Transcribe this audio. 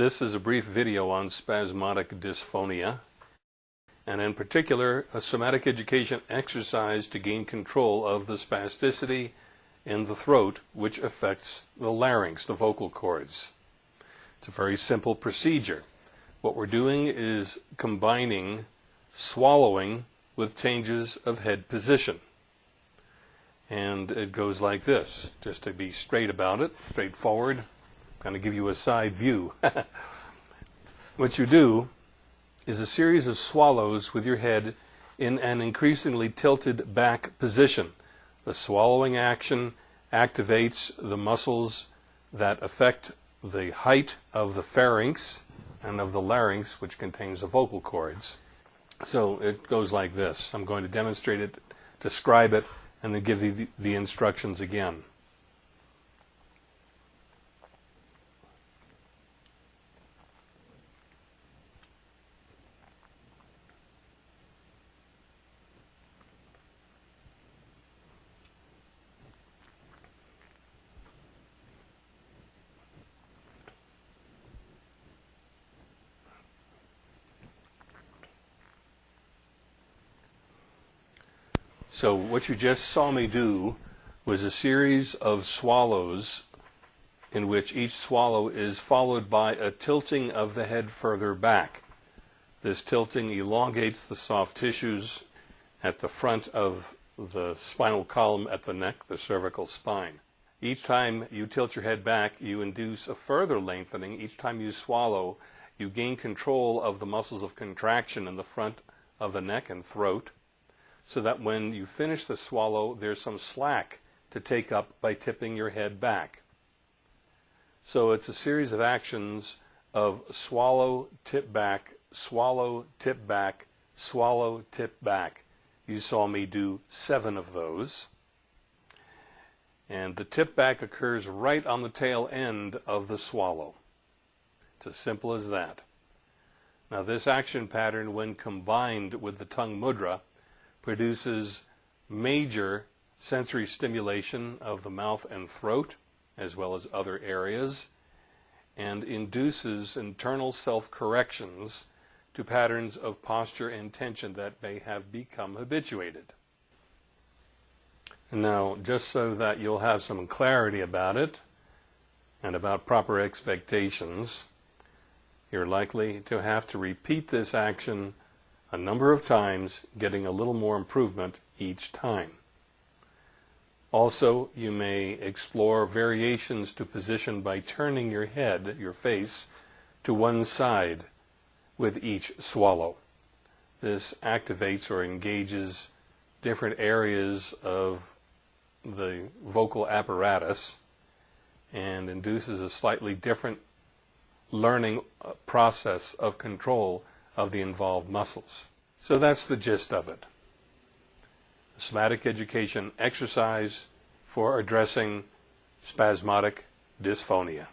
This is a brief video on spasmodic dysphonia, and in particular, a somatic education exercise to gain control of the spasticity in the throat, which affects the larynx, the vocal cords. It's a very simple procedure. What we're doing is combining swallowing with changes of head position. And it goes like this, just to be straight about it, straightforward going of give you a side view. what you do is a series of swallows with your head in an increasingly tilted back position. The swallowing action activates the muscles that affect the height of the pharynx and of the larynx, which contains the vocal cords. So it goes like this. I'm going to demonstrate it, describe it, and then give you the, the instructions again. So what you just saw me do was a series of swallows in which each swallow is followed by a tilting of the head further back. This tilting elongates the soft tissues at the front of the spinal column at the neck, the cervical spine. Each time you tilt your head back, you induce a further lengthening. Each time you swallow, you gain control of the muscles of contraction in the front of the neck and throat so that when you finish the swallow, there's some slack to take up by tipping your head back. So it's a series of actions of swallow, tip back, swallow, tip back, swallow, tip back. You saw me do seven of those. And the tip back occurs right on the tail end of the swallow. It's as simple as that. Now this action pattern, when combined with the tongue mudra, produces major sensory stimulation of the mouth and throat, as well as other areas, and induces internal self-corrections to patterns of posture and tension that may have become habituated. Now, just so that you'll have some clarity about it and about proper expectations, you're likely to have to repeat this action a number of times, getting a little more improvement each time. Also, you may explore variations to position by turning your head, your face, to one side with each swallow. This activates or engages different areas of the vocal apparatus and induces a slightly different learning uh, process of control of the involved muscles. So that's the gist of it. Somatic education exercise for addressing spasmodic dysphonia.